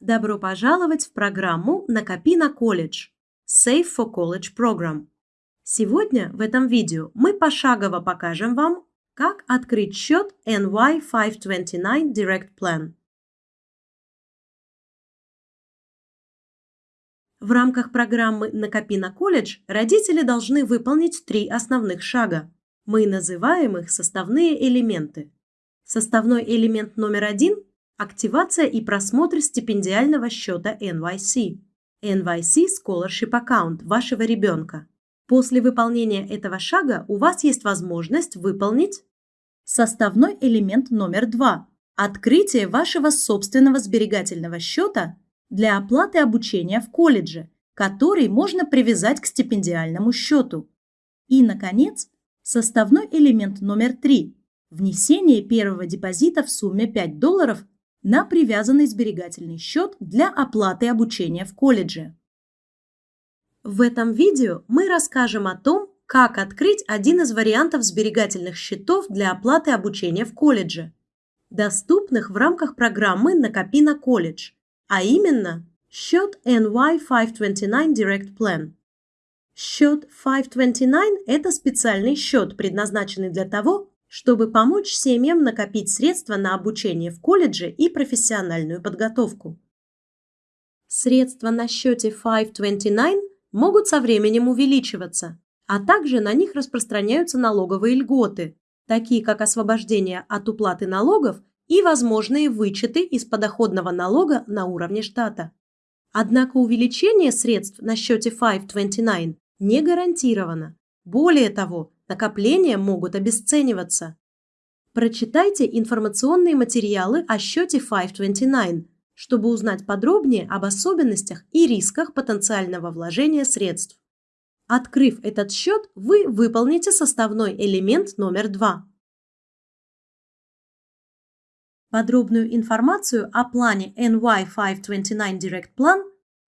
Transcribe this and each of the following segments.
Добро пожаловать в программу «Накопи на колледж» Save for College Program. Сегодня в этом видео мы пошагово покажем вам, как открыть счет NY529 Direct Plan. В рамках программы «Накопи на колледж» родители должны выполнить три основных шага. Мы называем их составные элементы. Составной элемент номер один – активация и просмотр стипендиального счета NYC. NYC Scholarship Account вашего ребенка. После выполнения этого шага у вас есть возможность выполнить составной элемент номер два – открытие вашего собственного сберегательного счета для оплаты обучения в колледже, который можно привязать к стипендиальному счету. И, наконец, составной элемент номер три – внесение первого депозита в сумме 5 долларов на привязанный сберегательный счет для оплаты обучения в колледже. В этом видео мы расскажем о том, как открыть один из вариантов сберегательных счетов для оплаты обучения в колледже, доступных в рамках программы «Накопи на колледж», а именно счет NY529 Direct Plan. Счет 529 – это специальный счет, предназначенный для того, чтобы помочь семьям накопить средства на обучение в колледже и профессиональную подготовку. Средства на счете 529 могут со временем увеличиваться, а также на них распространяются налоговые льготы, такие как освобождение от уплаты налогов и возможные вычеты из подоходного налога на уровне штата. Однако увеличение средств на счете 529 не гарантировано. Более того, накопления могут обесцениваться. Прочитайте информационные материалы о счете 529, чтобы узнать подробнее об особенностях и рисках потенциального вложения средств. Открыв этот счет, вы выполните составной элемент номер два. Подробную информацию о плане NY529 Direct Plan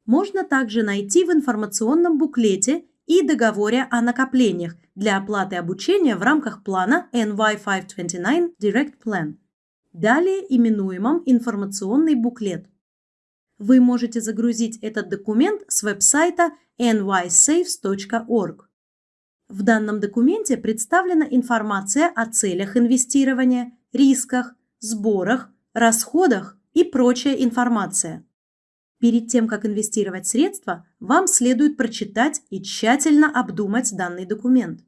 можно также найти в информационном буклете и договоре о накоплениях для оплаты обучения в рамках плана NY529 Direct Plan, далее именуемом информационный буклет. Вы можете загрузить этот документ с веб-сайта nysaves.org. В данном документе представлена информация о целях инвестирования, рисках, сборах, расходах и прочая информация. Перед тем, как инвестировать средства, вам следует прочитать и тщательно обдумать данный документ.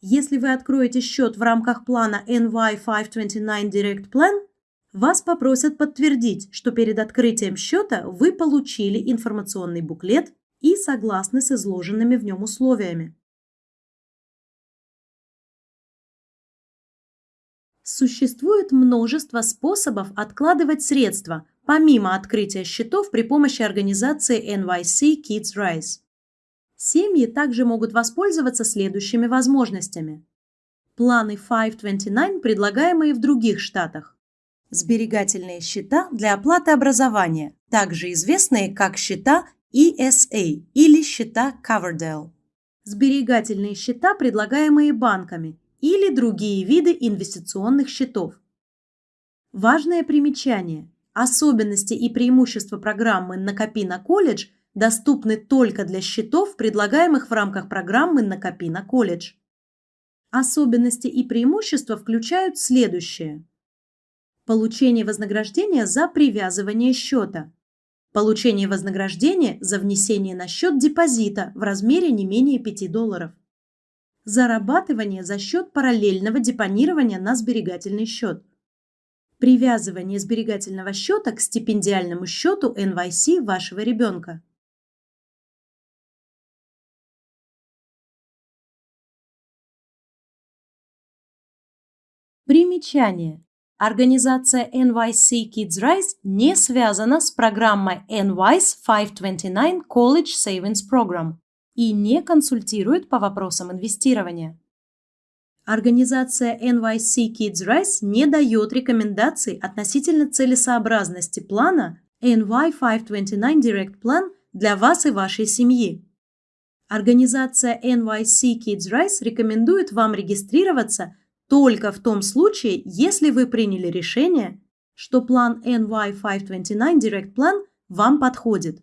Если вы откроете счет в рамках плана NY529 Direct Plan, вас попросят подтвердить, что перед открытием счета вы получили информационный буклет и согласны с изложенными в нем условиями. Существует множество способов откладывать средства, помимо открытия счетов при помощи организации NYC Kids Rise. Семьи также могут воспользоваться следующими возможностями. Планы 529, предлагаемые в других штатах. Сберегательные счета для оплаты образования, также известные как счета ESA или счета Coverdell. Сберегательные счета, предлагаемые банками, или другие виды инвестиционных счетов. Важное примечание. Особенности и преимущества программы «Накопи на колледж» доступны только для счетов, предлагаемых в рамках программы «Накопи на колледж». Особенности и преимущества включают следующее. Получение вознаграждения за привязывание счета. Получение вознаграждения за внесение на счет депозита в размере не менее 5 долларов. Зарабатывание за счет параллельного депонирования на сберегательный счет – Привязывание сберегательного счета к стипендиальному счету NYC вашего ребенка. Примечание. Организация NYC Kids Rise не связана с программой NYS 529 College Savings Program и не консультирует по вопросам инвестирования. Организация NYC Kids Rise не дает рекомендаций относительно целесообразности плана NY529 Direct Plan для вас и вашей семьи. Организация NYC Kids Rise рекомендует вам регистрироваться только в том случае, если вы приняли решение, что план NY529 Direct Plan вам подходит.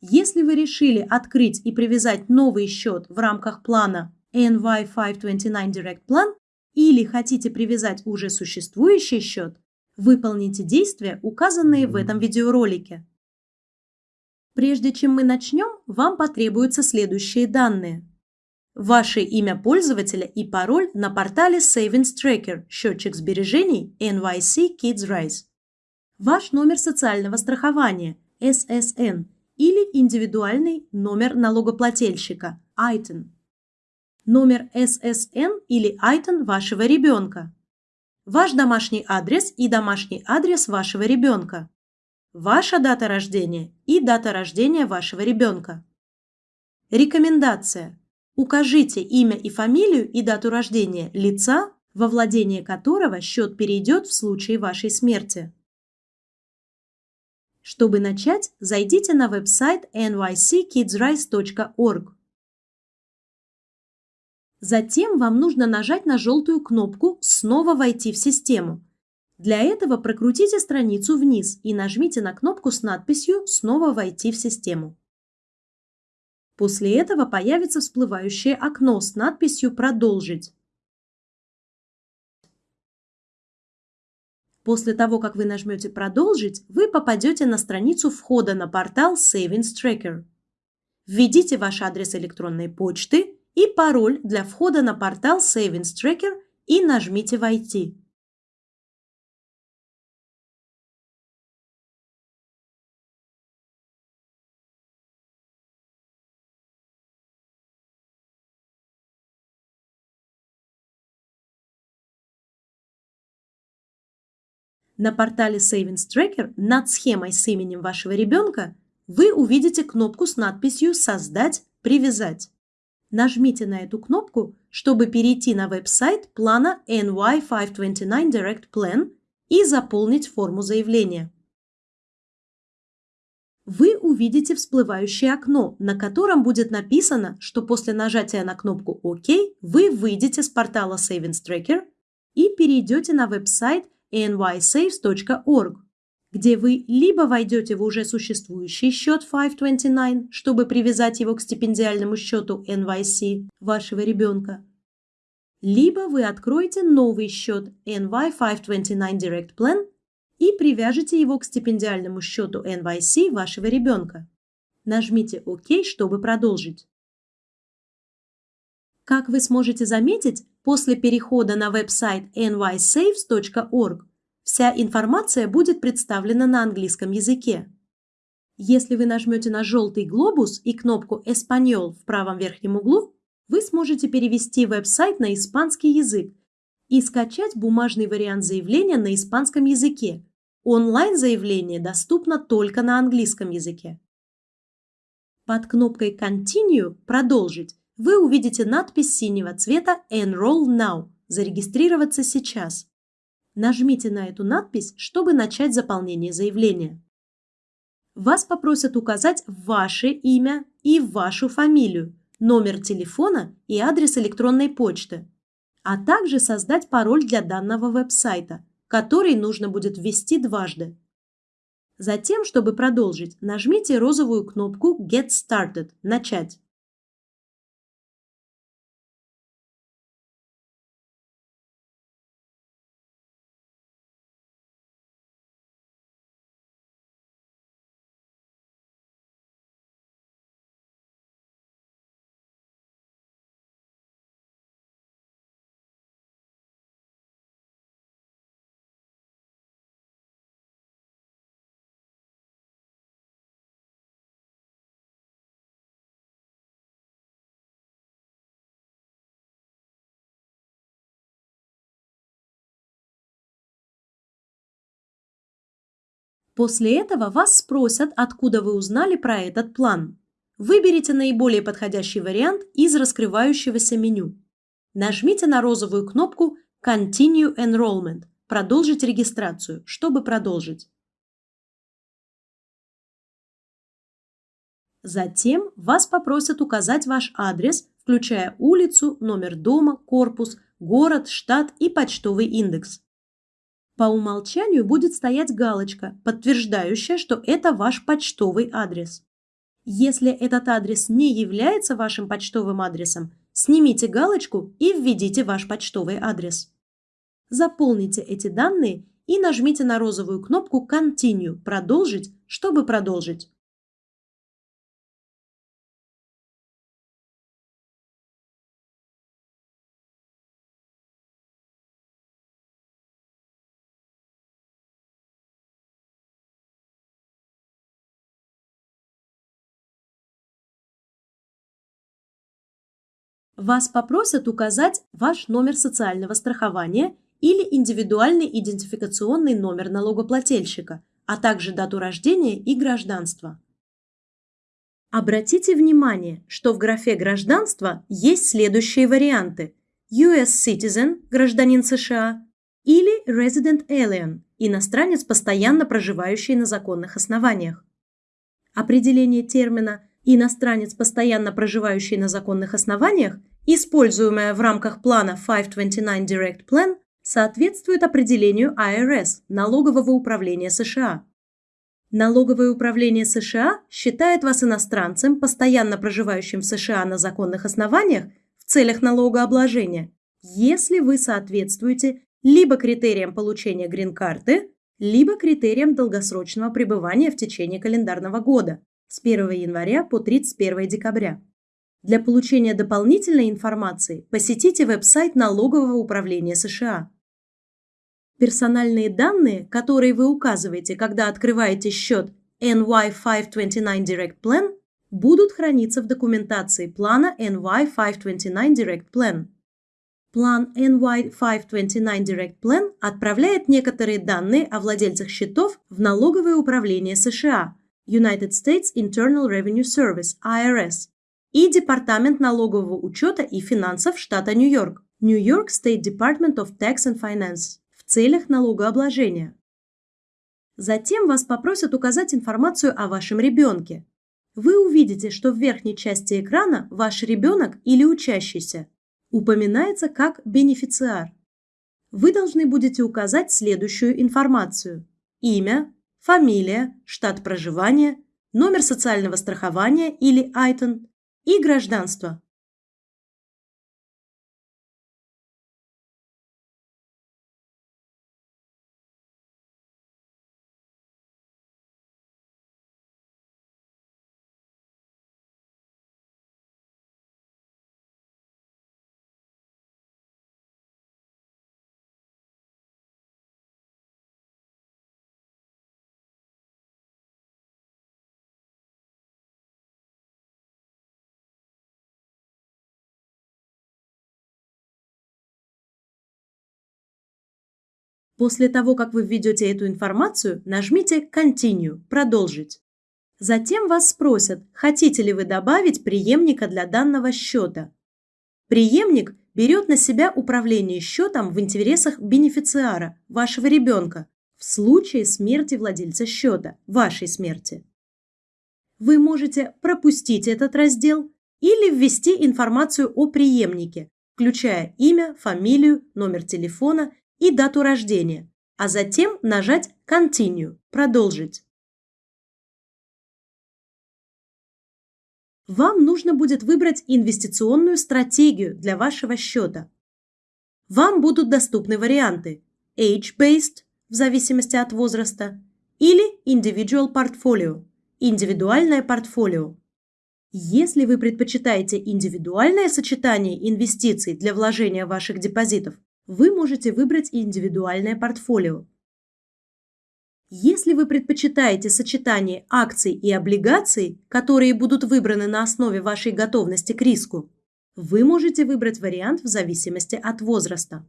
Если вы решили открыть и привязать новый счет в рамках плана NY529 Direct Plan или хотите привязать уже существующий счет, выполните действия, указанные в этом видеоролике. Прежде чем мы начнем, вам потребуются следующие данные. Ваше имя пользователя и пароль на портале Savings Tracker, счетчик сбережений NYC Kids Rise. Ваш номер социального страхования SSN или индивидуальный номер налогоплательщика ITIN. Номер SSN или ITIN вашего ребенка. Ваш домашний адрес и домашний адрес вашего ребенка ваша дата рождения и дата рождения вашего ребенка. Рекомендация. Укажите имя и фамилию и дату рождения лица, во владение которого счет перейдет в случае вашей смерти. Чтобы начать, зайдите на веб-сайт nyckidsrise.org. Затем вам нужно нажать на желтую кнопку «Снова войти в систему», для этого прокрутите страницу вниз и нажмите на кнопку с надписью «Снова войти в систему». После этого появится всплывающее окно с надписью «Продолжить». После того, как вы нажмете «Продолжить», вы попадете на страницу входа на портал Savings Tracker. Введите ваш адрес электронной почты и пароль для входа на портал Savings Tracker и нажмите «Войти». На портале Savings Tracker над схемой с именем вашего ребенка вы увидите кнопку с надписью «Создать», «Привязать». Нажмите на эту кнопку, чтобы перейти на веб-сайт плана NY529 Direct Plan и заполнить форму заявления. Вы увидите всплывающее окно, на котором будет написано, что после нажатия на кнопку «Ок» вы выйдете с портала Savings Tracker и перейдете на веб-сайт nysaves.org, где вы либо войдете в уже существующий счет 529, чтобы привязать его к стипендиальному счету NYC вашего ребенка, либо вы откроете новый счет NY529 Direct Plan и привяжете его к стипендиальному счету NYC вашего ребенка. Нажмите ОК, чтобы продолжить. Как вы сможете заметить, после перехода на веб-сайт nysaves.org вся информация будет представлена на английском языке. Если вы нажмете на желтый глобус и кнопку «Эспаньол» в правом верхнем углу, вы сможете перевести веб-сайт на испанский язык и скачать бумажный вариант заявления на испанском языке. Онлайн-заявление доступно только на английском языке. Под кнопкой «Continue» «Продолжить» вы увидите надпись синего цвета Enroll Now – «Зарегистрироваться сейчас». Нажмите на эту надпись, чтобы начать заполнение заявления. Вас попросят указать ваше имя и вашу фамилию, номер телефона и адрес электронной почты, а также создать пароль для данного веб-сайта, который нужно будет ввести дважды. Затем, чтобы продолжить, нажмите розовую кнопку Get Started – «Начать». После этого вас спросят, откуда вы узнали про этот план. Выберите наиболее подходящий вариант из раскрывающегося меню. Нажмите на розовую кнопку Continue Enrollment – продолжить регистрацию, чтобы продолжить. Затем вас попросят указать ваш адрес, включая улицу, номер дома, корпус, город, штат и почтовый индекс. По умолчанию будет стоять галочка, подтверждающая, что это ваш почтовый адрес. Если этот адрес не является вашим почтовым адресом, снимите галочку и введите ваш почтовый адрес. Заполните эти данные и нажмите на розовую кнопку Continue – «Продолжить», чтобы продолжить. Вас попросят указать ваш номер социального страхования или индивидуальный идентификационный номер налогоплательщика, а также дату рождения и гражданства. Обратите внимание, что в графе «Гражданство» есть следующие варианты US Citizen – гражданин США или Resident Alien – иностранец, постоянно проживающий на законных основаниях. Определение термина «иностранец, постоянно проживающий на законных основаниях» используемая в рамках плана 529 Direct Plan, соответствует определению IRS – Налогового управления США. Налоговое управление США считает вас иностранцем, постоянно проживающим в США на законных основаниях в целях налогообложения, если вы соответствуете либо критериям получения грин-карты, либо критериям долгосрочного пребывания в течение календарного года с 1 января по 31 декабря. Для получения дополнительной информации посетите веб-сайт Налогового управления США. Персональные данные, которые вы указываете, когда открываете счет NY529 Direct Plan, будут храниться в документации плана NY529 Direct Plan. План NY529 Direct Plan отправляет некоторые данные о владельцах счетов в Налоговое управление США United States Internal Revenue Service IRS и Департамент налогового учета и финансов штата Нью-Йорк, York State Department of Tax and Finance, в целях налогообложения. Затем вас попросят указать информацию о вашем ребенке. Вы увидите, что в верхней части экрана ваш ребенок или учащийся упоминается как бенефициар. Вы должны будете указать следующую информацию. Имя, фамилия, штат проживания, номер социального страхования или ITIN, и гражданство. После того, как вы введете эту информацию, нажмите Continue – «Продолжить». Затем вас спросят, хотите ли вы добавить преемника для данного счета. Преемник берет на себя управление счетом в интересах бенефициара, вашего ребенка, в случае смерти владельца счета, вашей смерти. Вы можете пропустить этот раздел или ввести информацию о преемнике, включая имя, фамилию, номер телефона и дату рождения, а затем нажать Continue – «Продолжить». Вам нужно будет выбрать инвестиционную стратегию для вашего счета. Вам будут доступны варианты Age-Based в зависимости от возраста или Individual Portfolio – индивидуальное портфолио. Если вы предпочитаете индивидуальное сочетание инвестиций для вложения ваших депозитов, вы можете выбрать индивидуальное портфолио. Если вы предпочитаете сочетание акций и облигаций, которые будут выбраны на основе вашей готовности к риску, вы можете выбрать вариант в зависимости от возраста.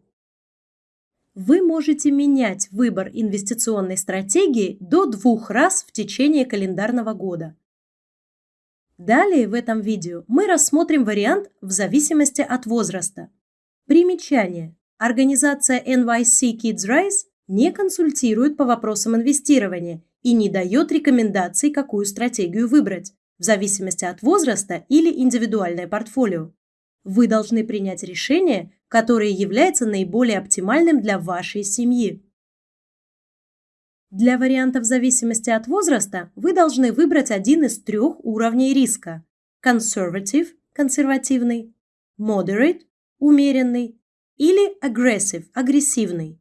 Вы можете менять выбор инвестиционной стратегии до двух раз в течение календарного года. Далее в этом видео мы рассмотрим вариант в зависимости от возраста. Примечание. Организация NYC Kids Rise не консультирует по вопросам инвестирования и не дает рекомендаций, какую стратегию выбрать, в зависимости от возраста или индивидуальное портфолио. Вы должны принять решение, которое является наиболее оптимальным для вашей семьи. Для вариантов в зависимости от возраста вы должны выбрать один из трех уровней риска. Conservative – консервативный, Moderate – умеренный или Aggressive – агрессивный.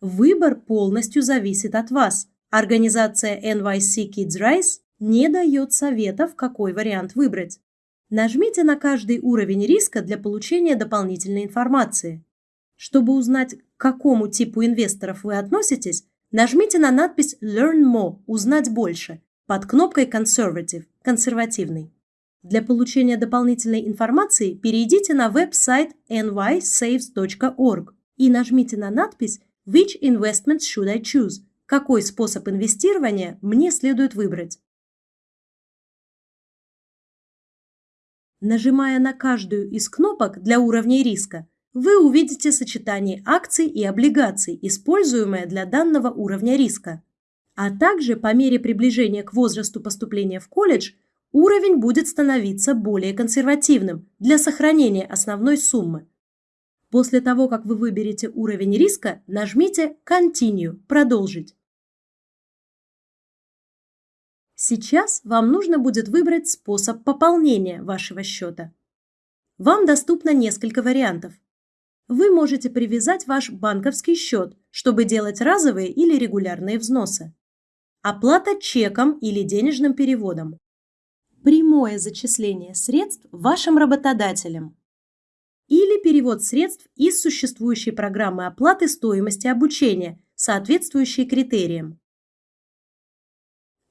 Выбор полностью зависит от вас. Организация NYC Kids Rise не дает советов, какой вариант выбрать. Нажмите на каждый уровень риска для получения дополнительной информации. Чтобы узнать, к какому типу инвесторов вы относитесь, нажмите на надпись Learn More – узнать больше под кнопкой Conservative – консервативный. Для получения дополнительной информации перейдите на веб-сайт nysaves.org и нажмите на надпись Which investment should I choose? Какой способ инвестирования мне следует выбрать? Нажимая на каждую из кнопок для уровней риска, вы увидите сочетание акций и облигаций, используемое для данного уровня риска. А также по мере приближения к возрасту поступления в колледж уровень будет становиться более консервативным для сохранения основной суммы. После того, как вы выберете уровень риска, нажмите Continue – продолжить. Сейчас вам нужно будет выбрать способ пополнения вашего счета. Вам доступно несколько вариантов. Вы можете привязать ваш банковский счет, чтобы делать разовые или регулярные взносы. Оплата чеком или денежным переводом. Прямое зачисление средств вашим работодателем или перевод средств из существующей программы оплаты стоимости обучения, соответствующей критериям.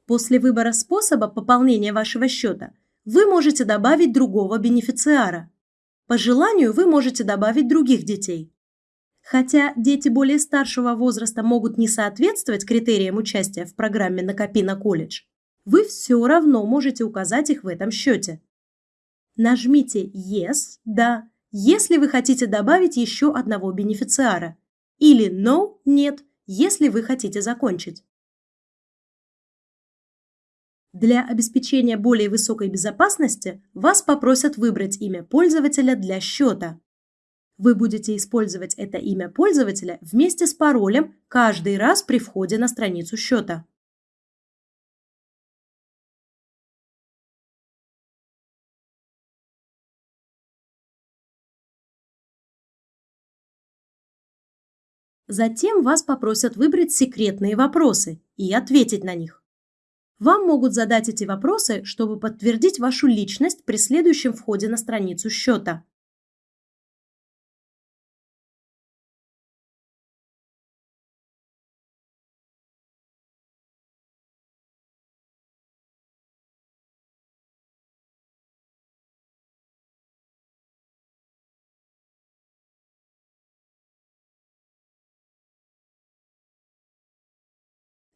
После выбора способа пополнения вашего счета вы можете добавить другого бенефициара. По желанию вы можете добавить других детей. Хотя дети более старшего возраста могут не соответствовать критериям участия в программе «Накопи на колледж», вы все равно можете указать их в этом счете. Нажмите «Yes» – «Да», если вы хотите добавить еще одного бенефициара, или No – «Нет», если вы хотите закончить. Для обеспечения более высокой безопасности вас попросят выбрать имя пользователя для счета. Вы будете использовать это имя пользователя вместе с паролем каждый раз при входе на страницу счета. Затем вас попросят выбрать секретные вопросы и ответить на них. Вам могут задать эти вопросы, чтобы подтвердить вашу личность при следующем входе на страницу счета.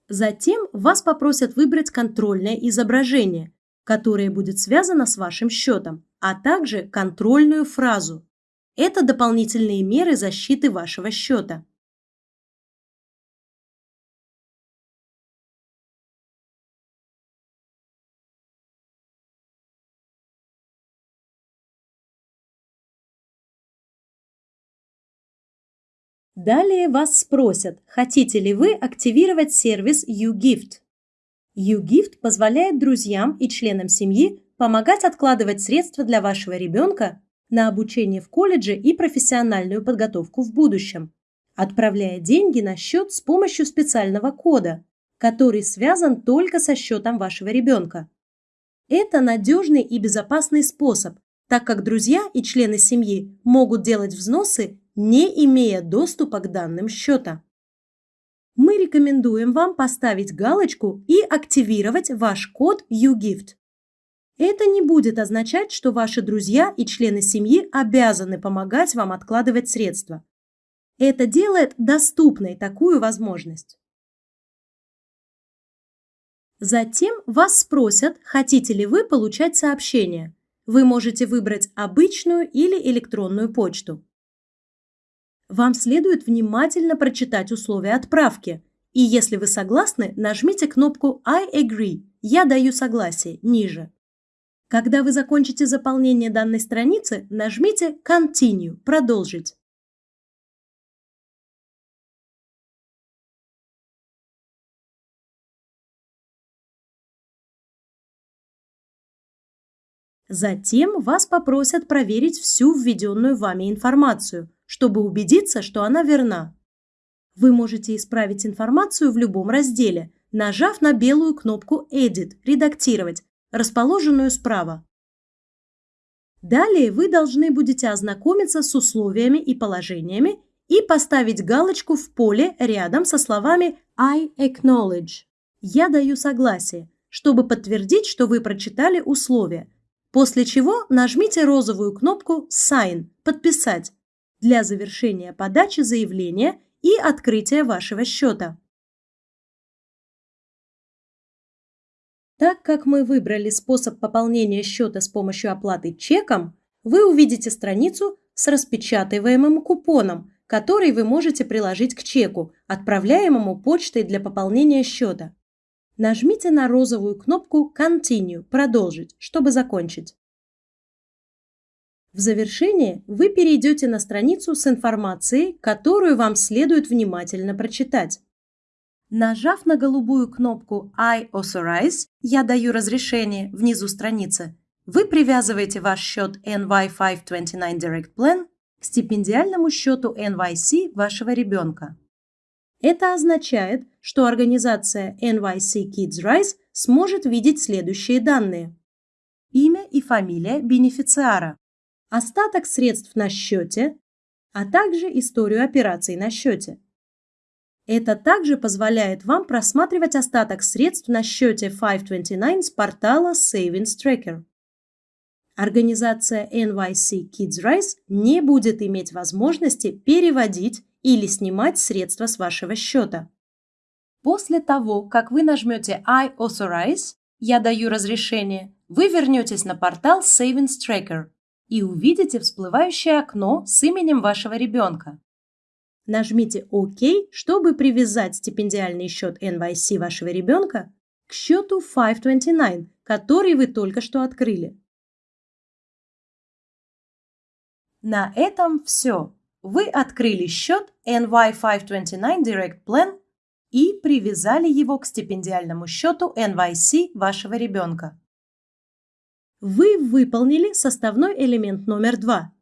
Затем вас попросят выбрать контрольное изображение, которое будет связано с вашим счетом, а также контрольную фразу. Это дополнительные меры защиты вашего счета. Далее вас спросят, хотите ли вы активировать сервис YouGift. YouGift позволяет друзьям и членам семьи помогать откладывать средства для вашего ребенка на обучение в колледже и профессиональную подготовку в будущем, отправляя деньги на счет с помощью специального кода, который связан только со счетом вашего ребенка. Это надежный и безопасный способ, так как друзья и члены семьи могут делать взносы не имея доступа к данным счета. Мы рекомендуем вам поставить галочку и активировать ваш код YouGift. Это не будет означать, что ваши друзья и члены семьи обязаны помогать вам откладывать средства. Это делает доступной такую возможность. Затем вас спросят, хотите ли вы получать сообщения. Вы можете выбрать обычную или электронную почту. Вам следует внимательно прочитать условия отправки. И если вы согласны, нажмите кнопку I agree – «Я даю согласие» ниже. Когда вы закончите заполнение данной страницы, нажмите Continue – «Продолжить». Затем вас попросят проверить всю введенную вами информацию, чтобы убедиться, что она верна. Вы можете исправить информацию в любом разделе, нажав на белую кнопку «Edit» – «Редактировать», расположенную справа. Далее вы должны будете ознакомиться с условиями и положениями и поставить галочку в поле рядом со словами I acknowledge. Я даю согласие, чтобы подтвердить, что вы прочитали условия, после чего нажмите розовую кнопку Sign – подписать для завершения подачи заявления и открытия вашего счета. Так как мы выбрали способ пополнения счета с помощью оплаты чеком, вы увидите страницу с распечатываемым купоном, который вы можете приложить к чеку, отправляемому почтой для пополнения счета. Нажмите на розовую кнопку Continue – продолжить, чтобы закончить. В завершение вы перейдете на страницу с информацией, которую вам следует внимательно прочитать. Нажав на голубую кнопку I authorize, я даю разрешение внизу страницы, вы привязываете ваш счет NY529 Direct Plan к стипендиальному счету NYC вашего ребенка. Это означает, что организация NYC Kids Rise сможет видеть следующие данные. Имя и фамилия бенефициара, остаток средств на счете, а также историю операций на счете. Это также позволяет вам просматривать остаток средств на счете 529 с портала Savings Tracker. Организация NYC Kids Rise не будет иметь возможности переводить или снимать средства с вашего счета. После того, как вы нажмете I authorize, я даю разрешение, вы вернетесь на портал Savings Tracker и увидите всплывающее окно с именем вашего ребенка. Нажмите ОК, чтобы привязать стипендиальный счет NYC вашего ребенка к счету 529, который вы только что открыли. На этом все. Вы открыли счет NY529 Direct Plan и привязали его к стипендиальному счету NYC вашего ребенка. Вы выполнили составной элемент номер два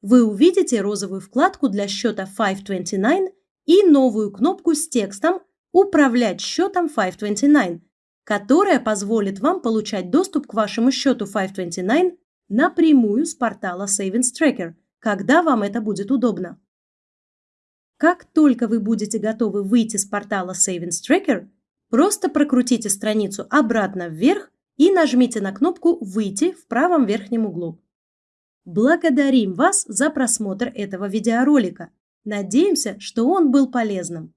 вы увидите розовую вкладку для счета 529 и новую кнопку с текстом «Управлять счетом 529», которая позволит вам получать доступ к вашему счету 529 напрямую с портала Savings Tracker, когда вам это будет удобно. Как только вы будете готовы выйти с портала Savings Tracker, просто прокрутите страницу обратно вверх и нажмите на кнопку «Выйти» в правом верхнем углу. Благодарим вас за просмотр этого видеоролика. Надеемся, что он был полезным.